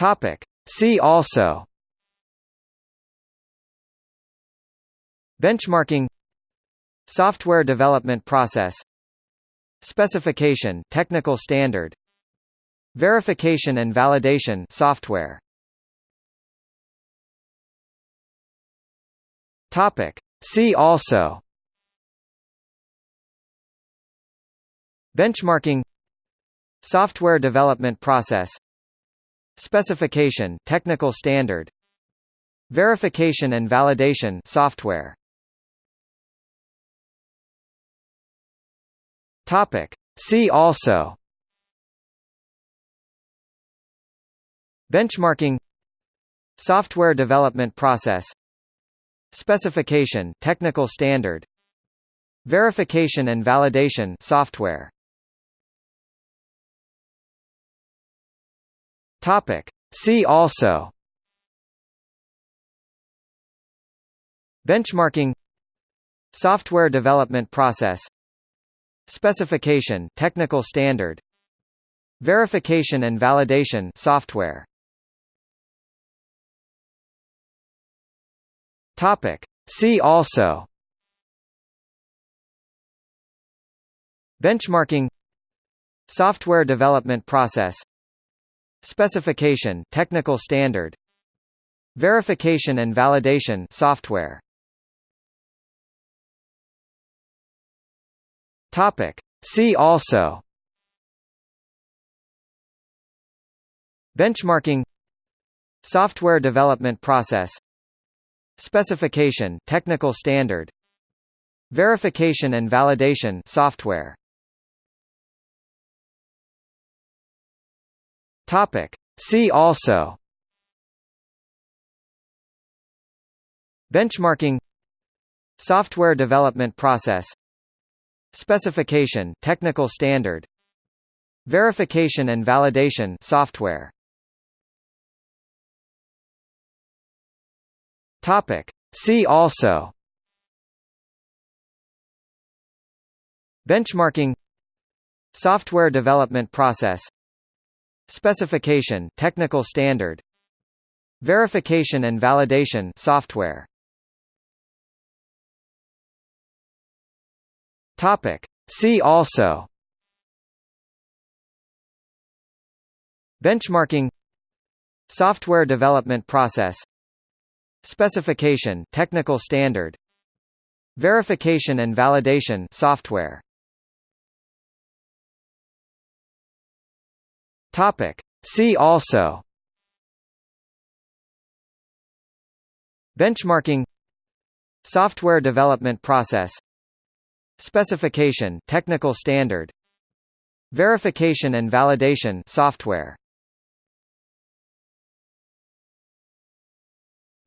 Topic. See also. Benchmarking. Software development process. Specification technical standard. Verification and validation software. Topic. See also. Benchmarking. Software development process Specification technical standard Verification and validation software. Topic. See also Benchmarking Software development process Specification technical standard Verification and validation software Topic See also Benchmarking Software development process Specification technical standard Verification and validation software Topic. See also Benchmarking Software development process Specification technical standard Verification and validation software. Topic. See also Benchmarking Software development process Specification technical standard Verification and validation software Topic. See also. Benchmarking. Software development process. Specification technical standard. Verification and validation software. Topic. See also. Benchmarking. Software development process Specification technical standard Verification and validation software. Topic. See also. Benchmarking. Software development process. Specification technical standard. Verification and validation software Topic. See also. Benchmarking. Software development process. Specification technical standard. Verification and validation software.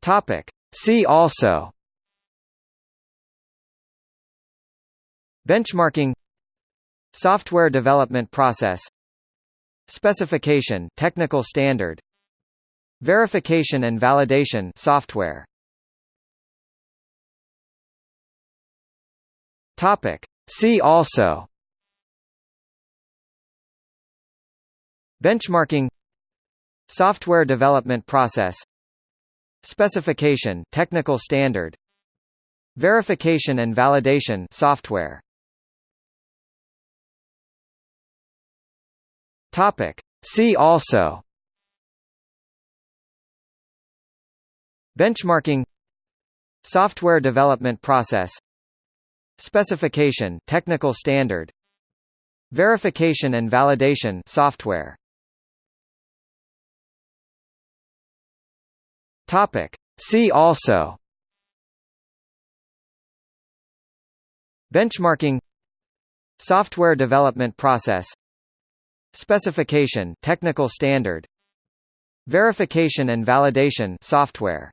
Topic. See also. Benchmarking. Software development process Specification technical standard Verification and validation software. Topic. See also Benchmarking Software development process Specification technical standard Verification and validation software Topic. See also. Benchmarking. Software development process. Specification technical standard. Verification and validation software. Topic. See also. Benchmarking. Software development process Specification technical standard Verification and validation software